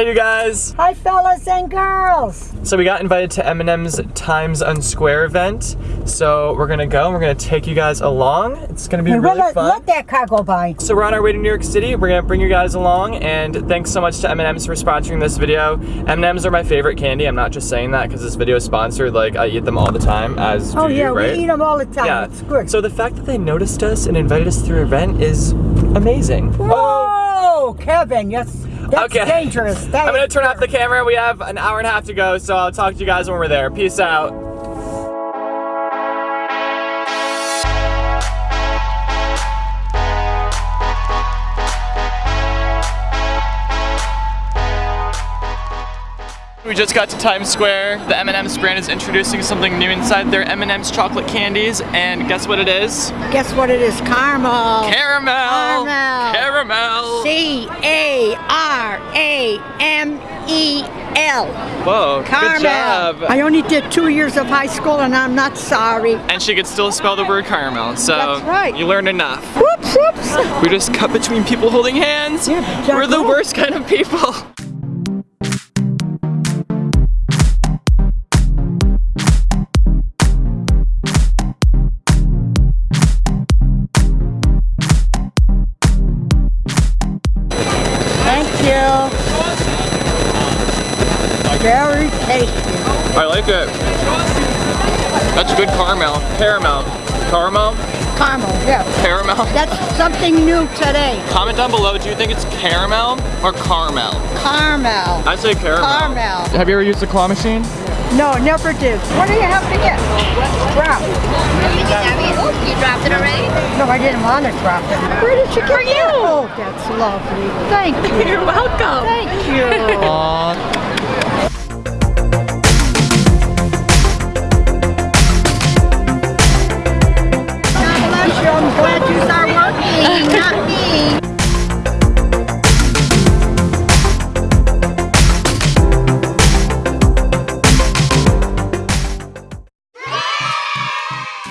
Hey you guys! Hi fellas and girls! So we got invited to M&M's Times Unsquare event. So we're gonna go and we're gonna take you guys along. It's gonna be Hey, really fun. let that car go by. So we're on our way to New York City. We're gonna bring you guys along and thanks so much to M&M's for sponsoring this video. M&M's are my favorite candy. I'm not just saying that because this video is sponsored. Like I eat them all the time as Oh do yeah, you, right? we eat them all the time. Yeah. It's good. So the fact that they noticed us and invited us to their event is amazing. Whoa, Kevin, yes, that's Okay. dangerous. That I'm gonna turn off the camera. We have an hour and a half to go, so I'll talk to you guys when we're there. Peace out. We just got to Times Square. The M&M's brand is introducing something new inside their M&M's chocolate candies, and guess what it is? Guess what it is? Caramel. Caramel. Caramel. Caramel. C A R A M E L. Whoa, Caramel. good job. I only did two years of high school and I'm not sorry. and she could still spell the word caramel. So That's right. you learned enough. Whoops, whoops. We just cut between people holding hands. Yeah, We're the worst kind of people. Very tasty. I like it. That's good caramel. Caramel. Caramel? Caramel, yeah. Caramel. That's something new today. Comment down below, do you think it's caramel or caramel? Caramel. I say caramel. Caramel. Have you ever used a claw machine? No, never did. What do you have to get? Drop. Oh, you dropped it already? No, I didn't want to drop it. Where did you get For you. Oh, that's lovely. Thank you. You're welcome. Thank you.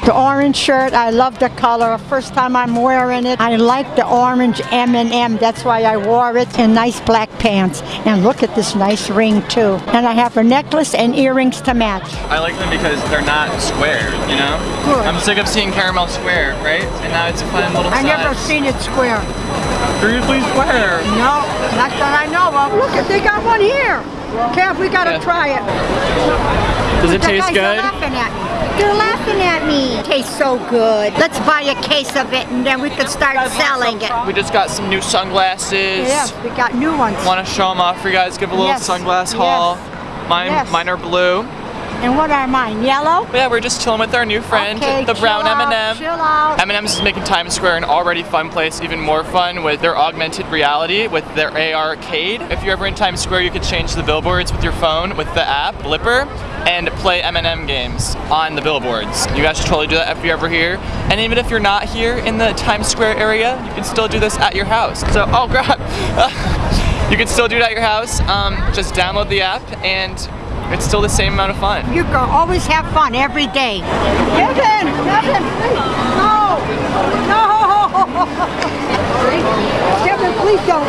The orange shirt, I love the color. First time I'm wearing it. I like the orange M&M. That's why I wore it. And nice black pants. And look at this nice ring too. And I have a necklace and earrings to match. I like them because they're not square, you know? Good. I'm sick of seeing caramel square, right? And now it's a fun little I size. never seen it square. Seriously square. No, not that I know of. Look, at they got one here. Kev, we gotta Yeah. try it. Does it taste good? are laughing at me. They're laughing at me. Tastes so good. Let's buy a case of it and then we can start selling it. We just got some new sunglasses. Yes, we got new ones. Want to show them off for you guys? Give a little Yes, sunglass yes, haul. Mine, yes. mine are blue. And what are mine? Yellow? Yeah, we're just chilling with our new friend, Okay, the brown M&M. M&M's is making Times Square an already fun place even more fun with their augmented reality with their AR arcade. If you're ever in Times Square, you could change the billboards with your phone with the app Blippar and play M&M games on the billboards. You guys should totally do that if you're ever here. And even if you're not here in the Times Square area, you can still do this at your house. So, oh god. you can still do it at your house. Um, just download the app and it's still the same amount of fun. You can always have fun every day. Kevin, Kevin. No, no. Kevin, please don't.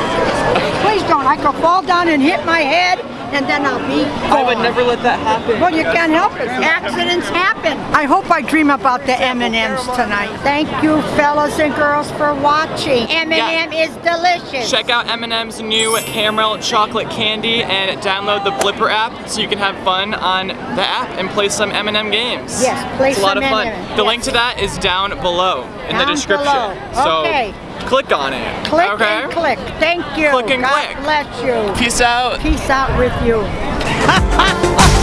Please don't. I could fall down and hit my head and then I'll be I would never let that happen. Well, you can't help it. Accidents happen. I hope I dream about the M&Ms tonight. Thank you, fellas and girls, for watching. M&M is delicious. Check out M&M's new caramel chocolate candy and download the Blippar app so you can have fun on the app and play some M&M games. Yes, play some games. it's a lot of fun. The yes. link to that is down below in the description. below. So Okay. Click on it. Click okay? and click. Thank you. Click and God click. bless you. Peace out. Peace out with you.